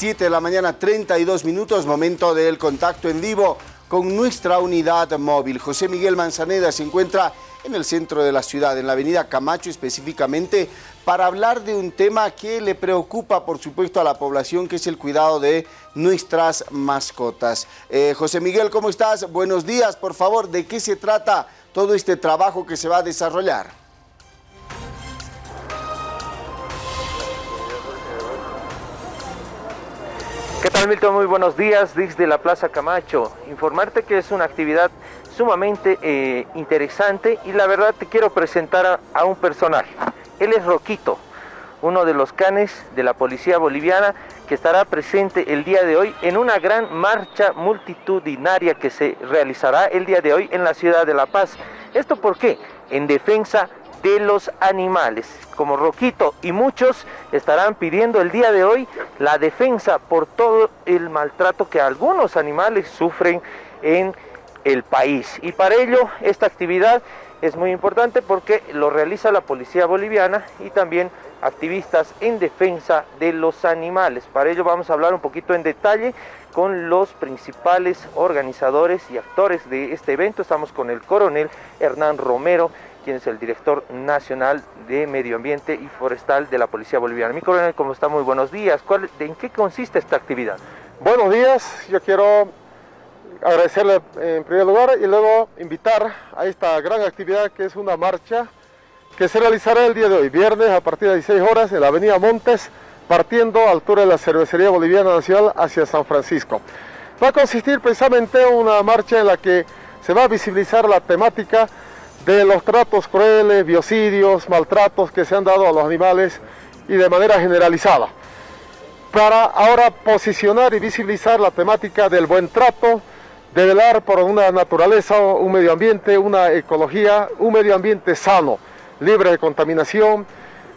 7 de la mañana, 32 minutos, momento del contacto en vivo con nuestra unidad móvil. José Miguel Manzaneda se encuentra en el centro de la ciudad, en la avenida Camacho específicamente, para hablar de un tema que le preocupa, por supuesto, a la población, que es el cuidado de nuestras mascotas. Eh, José Miguel, ¿cómo estás? Buenos días, por favor, ¿de qué se trata todo este trabajo que se va a desarrollar? ¿Qué tal Milton? Muy buenos días desde la Plaza Camacho. Informarte que es una actividad sumamente eh, interesante y la verdad te quiero presentar a, un personaje. Él es Roquito, uno de los canes de la policía boliviana que estará presente el día de hoy en una gran marcha multitudinaria que se realizará el día de hoy en la ciudad de La Paz. ¿Esto por qué? En defensa de los animales. Como Roquito y muchos estarán pidiendo el día de hoy la defensa por todo el maltrato que algunos animales sufren en el país. Y para ello esta actividad es muy importante porque lo realiza la policía boliviana y también activistas en defensa de los animales. Para ello vamos a hablar un poquito en detalle con los principales organizadores y actores de este evento. Estamos con el coronel Hernán Romero, quien es el director nacional de Medio Ambiente y Forestal de la Policía Boliviana. Mi coronel, ¿cómo está? Muy buenos días. ¿En qué consiste esta actividad? Buenos días, yo quiero agradecerle en primer lugar y luego invitar a esta gran actividad que es una marcha que se realizará el día de hoy, viernes a partir de 16 horas en la avenida Montes, partiendo a altura de la Cervecería Boliviana Nacional hacia San Francisco. Va a consistir precisamente en una marcha en la que se va a visibilizar la temática de los tratos crueles, biocidios, maltratos que se han dado a los animales y de manera generalizada. Para ahora posicionar y visibilizar la temática del buen trato, de velar por una naturaleza, un medio ambiente, una ecología, un medio ambiente sano, libre de contaminación,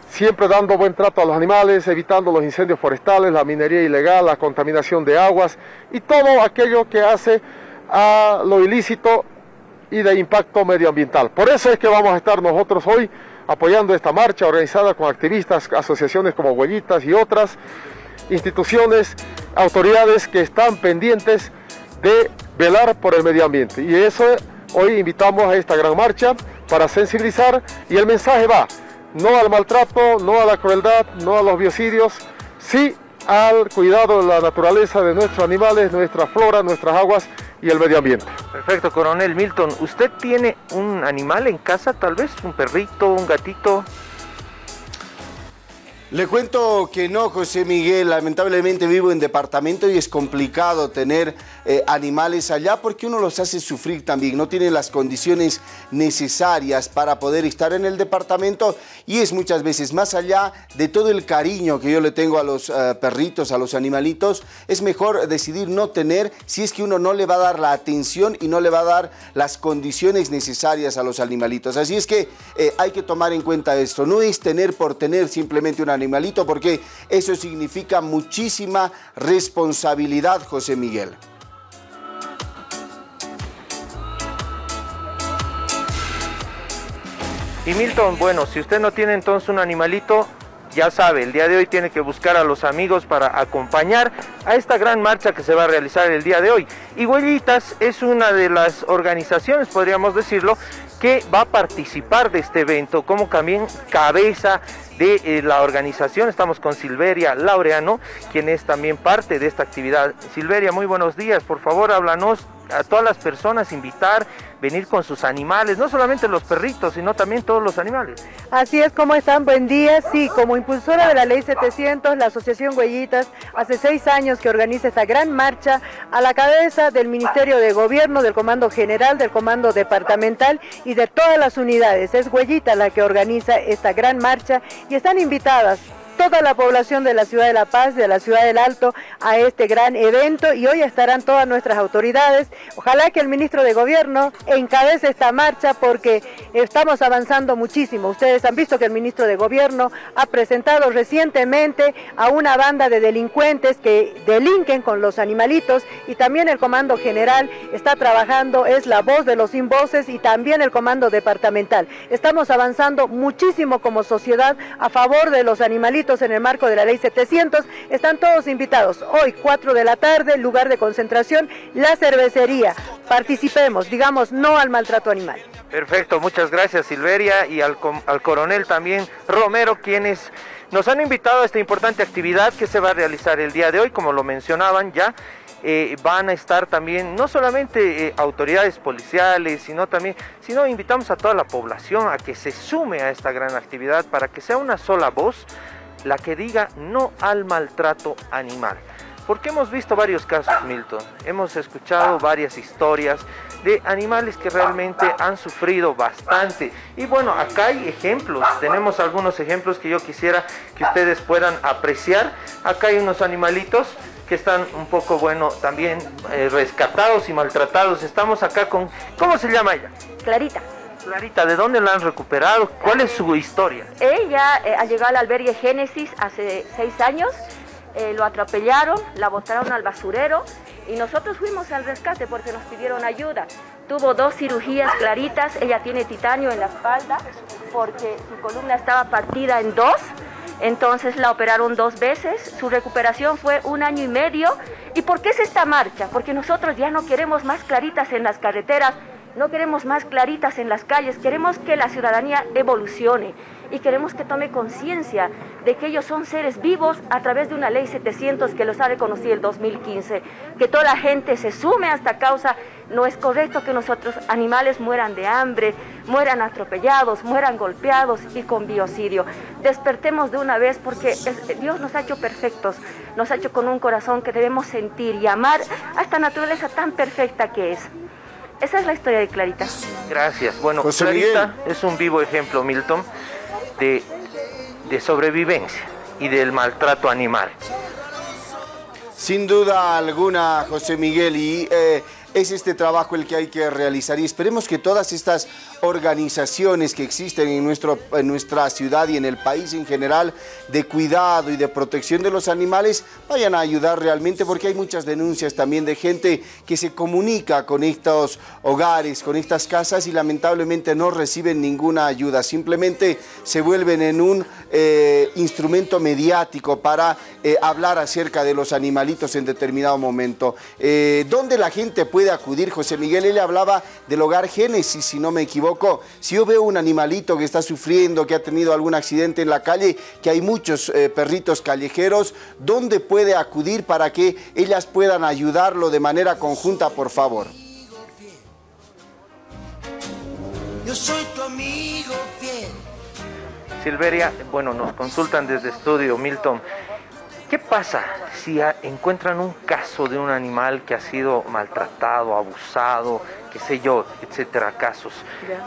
siempre dando buen trato a los animales, evitando los incendios forestales, la minería ilegal, la contaminación de aguas y todo aquello que hace a lo ilícito y de impacto medioambiental. Por eso es que vamos a estar nosotros hoy apoyando esta marcha organizada con activistas, asociaciones como Huellitas y otras instituciones, autoridades que están pendientes de velar por el medio ambiente. Y eso hoy invitamos a esta gran marcha para sensibilizar y el mensaje va, no al maltrato, no a la crueldad, no a los biocidios, sí al cuidado de la naturaleza de nuestros animales, nuestra flora, nuestras aguas y el medio ambiente. Perfecto, coronel Milton. ¿Usted tiene un animal en casa, tal vez? ¿Un perrito, un gatito? Le cuento que no, José Miguel, lamentablemente vivo en departamento y es complicado tener eh, animales allá porque uno los hace sufrir también, no tiene las condiciones necesarias para poder estar en el departamento y es muchas veces más allá de todo el cariño que yo le tengo a los eh, perritos, a los animalitos, es mejor decidir no tener si es que uno no le va a dar la atención y no le va a dar las condiciones necesarias a los animalitos. Así es que eh, hay que tomar en cuenta esto, no es tener por tener simplemente un animal animalito porque eso significa muchísima responsabilidad, José Miguel. Y Milton, bueno, si usted no tiene entonces un animalito, ya sabe, el día de hoy tiene que buscar a los amigos para acompañar a esta gran marcha que se va a realizar el día de hoy. Y Huellitas es una de las organizaciones, podríamos decirlo, que va a participar de este evento como también cabeza de eh, la organización. Estamos con Silveria Laureano, quien es también parte de esta actividad. Silveria, muy buenos días. Por favor, háblanos a todas las personas, invitar, venir con sus animales, no solamente los perritos, sino también todos los animales. Así es, ¿cómo están? Buen día. Sí, como impulsora de la Ley 700, la Asociación Huellitas, hace seis años que organiza esta gran marcha a la cabeza del Ministerio de Gobierno, del Comando General, del Comando Departamental y de todas las unidades. Es Huellita la que organiza esta gran marcha y están invitadas toda la población de la ciudad de La Paz, de la ciudad del Alto, a este gran evento y hoy estarán todas nuestras autoridades. Ojalá que el ministro de Gobierno encabece esta marcha porque estamos avanzando muchísimo. Ustedes han visto que el ministro de Gobierno ha presentado recientemente a una banda de delincuentes que delinquen con los animalitos y también el Comando General está trabajando, es la voz de los sin voces y también el Comando Departamental. Estamos avanzando muchísimo como sociedad a favor de los animalitos en el marco de la ley 700. Están todos invitados. Hoy, 4 de la tarde, lugar de concentración, la cervecería. Participemos, digamos no al maltrato animal. Perfecto, muchas gracias Silveria y al, al coronel también Romero, quienes nos han invitado a esta importante actividad que se va a realizar el día de hoy, como lo mencionaban ya. Eh, van a estar también no solamente eh, autoridades policiales, sino también, sino invitamos a toda la población a que se sume a esta gran actividad para que sea una sola voz la que diga no al maltrato animal. Porque hemos visto varios casos, Milton, hemos escuchado varias historias de animales que realmente han sufrido bastante. Y bueno, acá hay ejemplos, tenemos algunos ejemplos que yo quisiera que ustedes puedan apreciar. Acá hay unos animalitos que están un poco, bueno, también eh, rescatados y maltratados. Estamos acá con, ¿cómo se llama ella? Clarita. Clarita, ¿de dónde la han recuperado? ¿Cuál es su historia? Ella eh, ha llegado al albergue Génesis hace seis años eh, lo atropellaron, la botaron al basurero y nosotros fuimos al rescate porque nos pidieron ayuda. Tuvo dos cirugías claritas, ella tiene titanio en la espalda porque su columna estaba partida en dos, entonces la operaron dos veces, su recuperación fue un año y medio. ¿Y por qué es esta marcha? Porque nosotros ya no queremos más claritas en las carreteras, no queremos más claritas en las calles, queremos que la ciudadanía evolucione y queremos que tome conciencia de que ellos son seres vivos a través de una ley 700 que los ha reconocido el 2015, que toda la gente se sume a esta causa. No es correcto que nosotros animales mueran de hambre, mueran atropellados, mueran golpeados y con biocidio. Despertemos de una vez porque Dios nos ha hecho perfectos, nos ha hecho con un corazón que debemos sentir y amar a esta naturaleza tan perfecta que es. Esa es la historia de Clarita. Gracias. Bueno, Clarita es un vivo ejemplo, Milton de, sobrevivencia y del maltrato animal. Sin duda alguna, José Miguel, y eh, es este trabajo el que hay que realizar y esperemos que todas estas organizaciones que existen en, nuestro, en nuestra ciudad y en el país en general de cuidado y de protección de los animales vayan a ayudar realmente porque hay muchas denuncias también de gente que se comunica con estos hogares, con estas casas y lamentablemente no reciben ninguna ayuda, simplemente se vuelven en un eh, instrumento mediático para eh, hablar acerca de los animalitos en determinado momento. Eh, ¿Dónde la gente puede acudir? José Miguel, él hablaba del hogar Génesis, si no me equivoco, si yo veo un animalito que está sufriendo, que ha tenido algún accidente en la calle, que hay muchos eh, perritos callejeros, ¿dónde puede acudir para que ellas puedan ayudarlo de manera conjunta, por favor? Yo soy tu amigo fiel. Silveria, bueno, nos consultan desde estudio, Milton. ¿Qué pasa si encuentran un caso de un animal que ha sido maltratado, abusado, qué sé yo, etcétera, casos?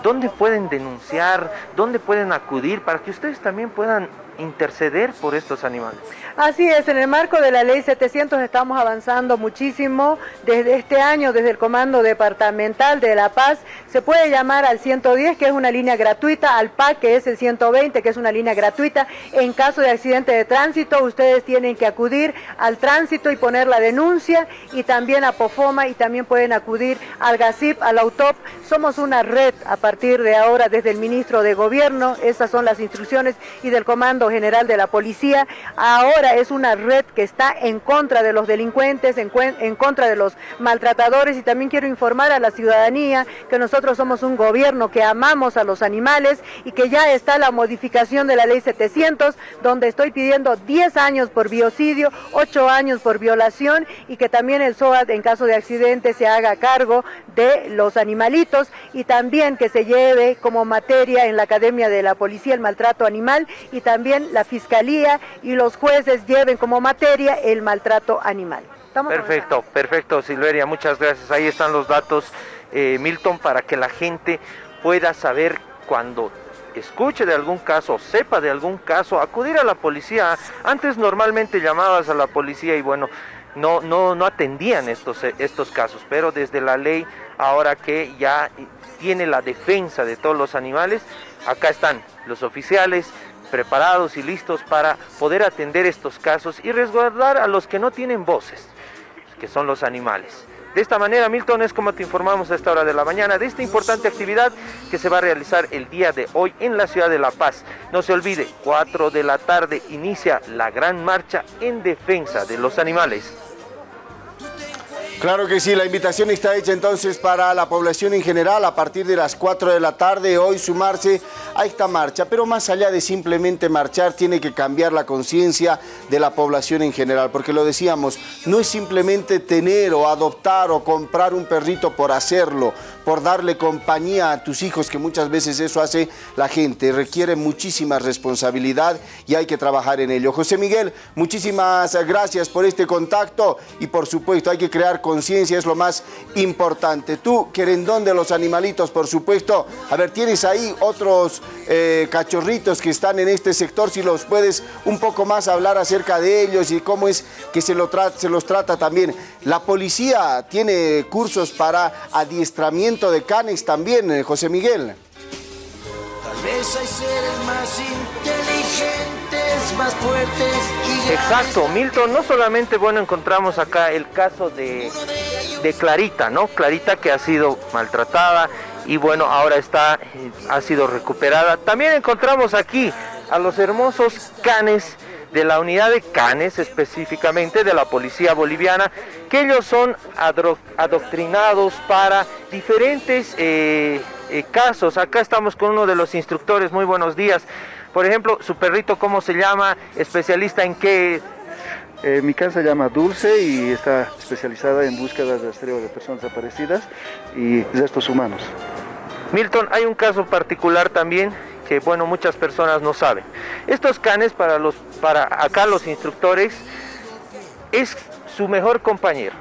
¿Dónde pueden denunciar? ¿Dónde pueden acudir para que ustedes también puedan interceder por estos animales. Así es, en el marco de la ley 700 estamos avanzando muchísimo. Desde este año, desde el Comando Departamental de La Paz, se puede llamar al 110, que es una línea gratuita, al PAC, que es el 120, que es una línea gratuita. En caso de accidente de tránsito, ustedes tienen que acudir al tránsito y poner la denuncia, y también a POFOMA, y también pueden acudir al GACIP, al AUTOP. Somos una red a partir de ahora desde el ministro de Gobierno, esas son las instrucciones, y del Comando General de la Policía. Ahora es una red que está en contra de los delincuentes, en, en contra de los maltratadores y también quiero informar a la ciudadanía que nosotros somos un gobierno que amamos a los animales y que ya está la modificación de la ley 700 donde estoy pidiendo 10 años por biocidio, 8 años por violación y que también el SOAT en caso de accidente se haga cargo de los animalitos y también que se lleve como materia en la Academia de la Policía el maltrato animal y también la Fiscalía y los jueces lleven como materia el maltrato animal. perfecto, perfecto Silveria, muchas gracias. Ahí están los datos, eh, Milton, para que la gente pueda saber cuando escuche de algún caso, sepa de algún caso, acudir a la policía. Antes normalmente llamabas a la policía y bueno, no, no, no atendían estos, estos casos, pero desde la ley, ahora que ya tiene la defensa de todos los animales, acá están los oficiales, preparados y listos para poder atender estos casos y resguardar a los que no tienen voces, que son los animales. De esta manera, Milton, es como te informamos a esta hora de la mañana de esta importante actividad que se va a realizar el día de hoy en la ciudad de La Paz. No se olvide, 4 de la tarde inicia la gran marcha en defensa de los animales. Claro que sí, la invitación está hecha entonces para la población en general a partir de las 4 de la tarde, hoy sumarse a esta marcha, pero más allá de simplemente marchar, tiene que cambiar la conciencia de la población en general, porque lo decíamos, no es simplemente tener o adoptar o comprar un perrito por hacerlo, por darle compañía a tus hijos, que muchas veces eso hace la gente, requiere muchísima responsabilidad y hay que trabajar en ello. José Miguel, muchísimas gracias por este contacto y por supuesto hay que crear conciencia, es lo más importante. Tú, querendón de los animalitos, por supuesto, a ver, tienes ahí otros eh, cachorritos que están en este sector, si los puedes un poco más hablar acerca de ellos y cómo es que se, lo se los trata también. La policía tiene cursos para adiestramiento de canes también, eh, José Miguel. Tal vez hay seres más inteligentes, más fuertes y Exacto, Milton, no solamente, bueno, encontramos acá el caso de, de Clarita, ¿no? Clarita que ha sido maltratada y bueno, ahora está, eh, ha sido recuperada. También encontramos aquí a los hermosos canes de la unidad de canes específicamente de la policía boliviana, que ellos son adoctrinados para diferentes eh, eh, casos. Acá estamos con uno de los instructores, muy buenos días. Por ejemplo, su perrito, ¿cómo se llama? ¿Especialista en qué? Eh, mi casa se llama Dulce y está especializada en búsqueda de rastreo de personas desaparecidas y restos humanos. Milton, hay un caso particular también que bueno muchas personas no saben. Estos canes para los para acá los instructores es su mejor compañero.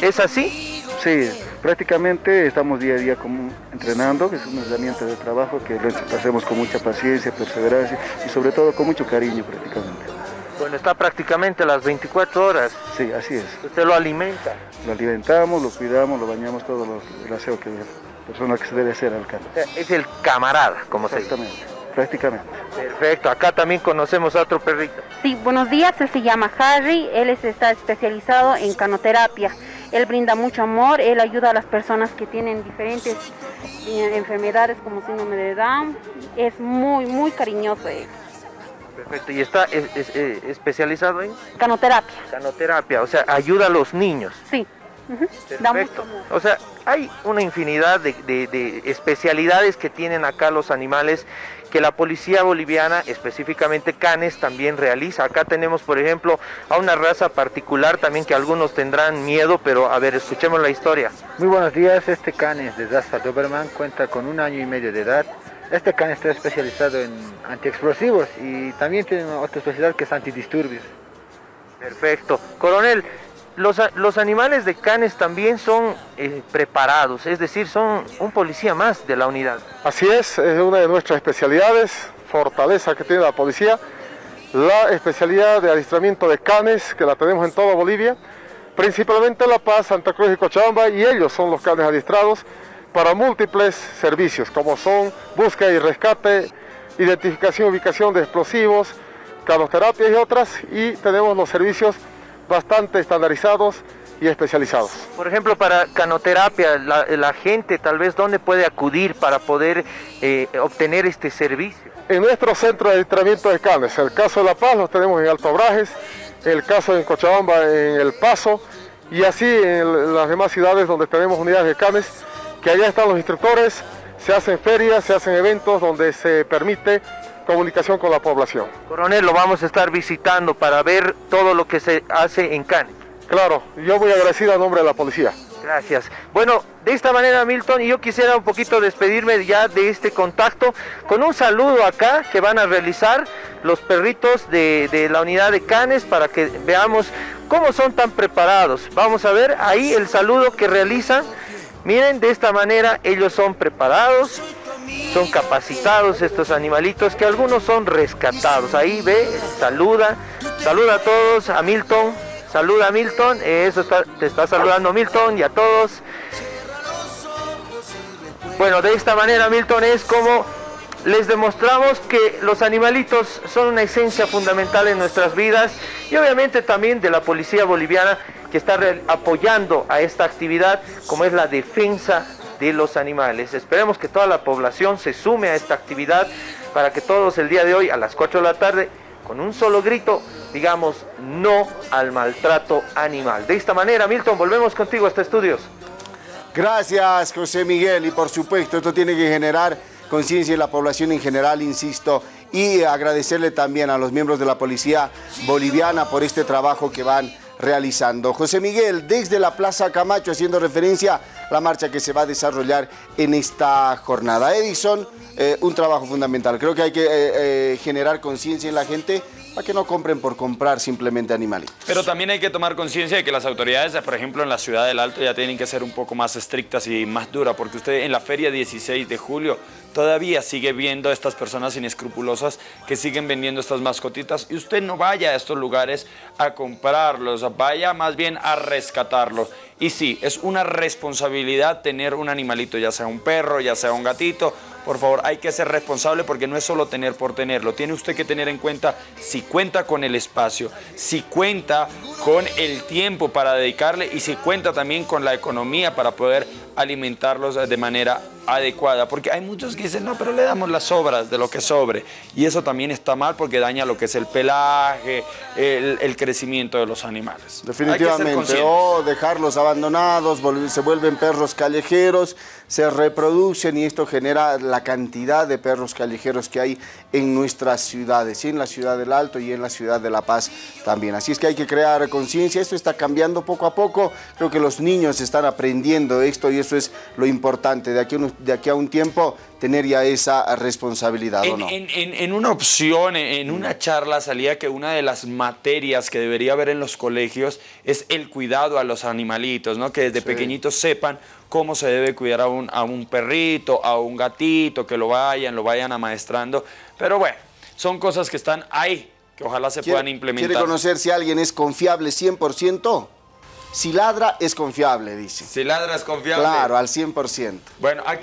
¿Es así? Sí, prácticamente estamos día a día como entrenando, que es una herramienta de trabajo que lo hacemos con mucha paciencia, perseverancia y sobre todo con mucho cariño prácticamente. Bueno, está prácticamente las 24 horas. Sí, así es. ¿Usted lo alimenta? Lo alimentamos, lo cuidamos, lo bañamos, todo lo, el aseo que persona que se debe hacer al can. Es el camarada, como se dice. prácticamente. Perfecto, acá también conocemos a otro perrito. Sí, buenos días, él se llama Harry, él está especializado en canoterapia. Él brinda mucho amor, él ayuda a las personas que tienen diferentes eh, enfermedades como síndrome de Down. Es muy, muy cariñoso él. Perfecto, ¿y está eh, especializado en? Canoterapia. Canoterapia, o sea, ayuda a los niños. Sí. Perfecto. O sea, hay una infinidad de, especialidades que tienen acá los animales que la policía boliviana, específicamente Canes, también realiza. Acá tenemos, por ejemplo, a una raza particular también que algunos tendrán miedo, pero a ver, escuchemos la historia. Muy buenos días, este Canes de Dasta Doberman cuenta con un año y medio de edad. Este can está especializado en antiexplosivos y también tiene otra especialidad que es antidisturbios. Perfecto. Coronel, los, animales de canes también son eh, preparados, es decir, son un policía más de la unidad. Así es, es una de nuestras especialidades, fortaleza que tiene la policía, la especialidad de adiestramiento de canes, que la tenemos en toda Bolivia, principalmente en La Paz, Santa Cruz y Cochabamba, y ellos son los canes adiestrados para múltiples servicios, como son búsqueda y rescate, identificación y ubicación de explosivos, canoterapias y otras, y tenemos los servicios bastante estandarizados y especializados. Por ejemplo, para canoterapia, la, gente tal vez dónde puede acudir para poder eh, obtener este servicio. En nuestro centro de adiestramiento de canes, el caso de La Paz lo tenemos en Alto Brajes, el caso en Cochabamba en El Paso y así en las demás ciudades donde tenemos unidades de canes, que allá están los instructores, se hacen ferias, se hacen eventos donde se permite comunicación con la población. Coronel, lo vamos a estar visitando para ver todo lo que se hace en Canes. Claro, yo voy agradecido a nombre de la policía. Gracias. Bueno, de esta manera, Milton, y yo quisiera un poquito despedirme ya de este contacto con un saludo acá que van a realizar los perritos de, de, la unidad de Canes para que veamos cómo son tan preparados. Vamos a ver ahí el saludo que realizan. Miren, de esta manera ellos son preparados son capacitados estos animalitos que algunos son rescatados. Ahí ve, saluda, saluda a todos, a Milton, saluda a Milton, eso te está saludando Milton y a todos. Bueno, de esta manera Milton es como les demostramos que los animalitos son una esencia fundamental en nuestras vidas y obviamente también de la policía boliviana que está apoyando a esta actividad como es la defensa de los animales. Esperemos que toda la población se sume a esta actividad para que todos el día de hoy a las 4 de la tarde con un solo grito digamos no al maltrato animal. De esta manera, Milton, volvemos contigo a este estudios. Gracias, José Miguel, y por supuesto esto tiene que generar conciencia en la población en general, insisto, y agradecerle también a los miembros de la policía boliviana por este trabajo que van realizando. José Miguel, desde la Plaza Camacho, haciendo referencia a la marcha que se va a desarrollar en esta jornada. Edison, eh, un trabajo fundamental. Creo que hay que eh, eh, generar conciencia en la gente para que no compren por comprar simplemente animalitos. Pero también hay que tomar conciencia de que las autoridades, por ejemplo, en la ciudad del Alto ya tienen que ser un poco más estrictas y más duras, porque usted en la feria 16 de julio todavía sigue viendo a estas personas inescrupulosas que siguen vendiendo estas mascotitas y usted no vaya a estos lugares a comprarlos, vaya más bien a rescatarlos. Y sí, es una responsabilidad tener un animalito, ya sea un perro, ya sea un gatito, por favor, hay que ser responsable porque no es solo tener por tenerlo. Tiene usted que tener en cuenta si cuenta con el espacio, si cuenta con el tiempo para dedicarle y si cuenta también con la economía para poder alimentarlos de manera adecuada, porque hay muchos que dicen, no, pero le damos las sobras de lo que sobre, y eso también está mal porque daña lo que es el pelaje, el, crecimiento de los animales. Definitivamente, o dejarlos abandonados, se vuelven perros callejeros, se reproducen y esto genera la cantidad de perros callejeros que hay en nuestras ciudades, y en la ciudad del Alto y en la ciudad de La Paz también. Así es que hay que crear conciencia, esto está cambiando poco a poco, creo que los niños están aprendiendo esto y eso es lo importante, de aquí, de aquí a un tiempo tener ya esa responsabilidad, en, no? En, una opción, en una charla salía que una de las materias que debería haber en los colegios es el cuidado a los animalitos, ¿no? Que desde pequeñitos sepan cómo se debe cuidar a un, a un perrito, a un gatito, que lo vayan, lo vayan amaestrando. Pero bueno, son cosas que están ahí, que ojalá se puedan implementar. ¿Quiere conocer si alguien es confiable 100%? Si ladra, es confiable, dice. Si ladra, es confiable. Claro, al 100%. Bueno, aquí